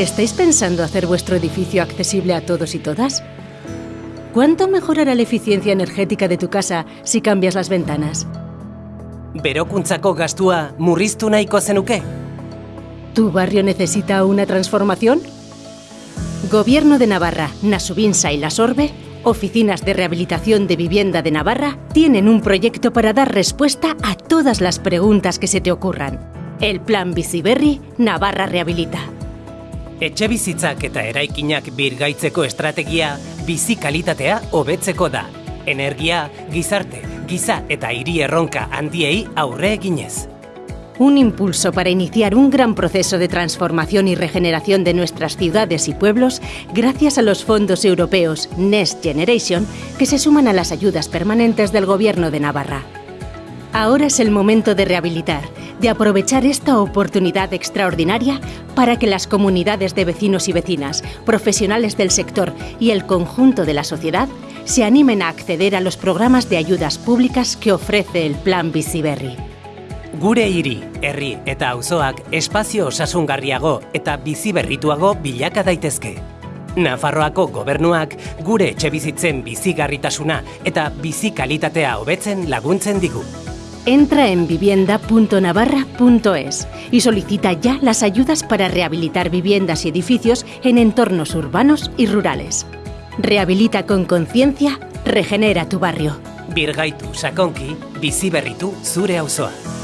¿Estáis pensando hacer vuestro edificio accesible a todos y todas? ¿Cuánto mejorará la eficiencia energética de tu casa si cambias las ventanas? Berokuntzako gastua murriztu nahiko zenuke? ¿Tu barrio necesita una transformación? Gobierno de Navarra, Nasubinsa y La Sorbe, Oficinas de Rehabilitación de Vivienda de Navarra, tienen un proyecto para dar respuesta a todas las preguntas que se te ocurran. El Plan Biciberri Navarra Rehabilita. Etxe bizitzak eta eraikinak birgaitzeko estrategia bizi kalitatea hobetzeko da. Energia, gizarte, giza eta hiri erronka handiei aurre eginez. Un impulso para iniciar un gran proceso de transformación y regeneración de nuestras ciudades y pueblos gracias a los fondos europeos Next Generation que se suman a las ayudas permanentes del Gobierno de Navarra. Ahora es el momento de rehabilitar, de aprovechar esta oportunidad extraordinaria para que las comunidades de vecinos y vecinas, profesionales del sector y el conjunto de la sociedad se animen a acceder a los programas de ayudas públicas que ofrece el Plan Biciberri. Gure hiri, herri eta auzoak espazio osasungarriago eta biziberrituago bilaka daitezke. Nafarroako gobernuak gure etxe bizitzen bizigarritasuna eta bizi kalitatea hobetzen laguntzen. Entra en vivienda.navarra.es y solicita ya las ayudas para rehabilitar viviendas y edificios en entornos urbanos y rurales. Rehabilita con conciencia, regenera tu barrio. Birgaitu sakonki, auzoa.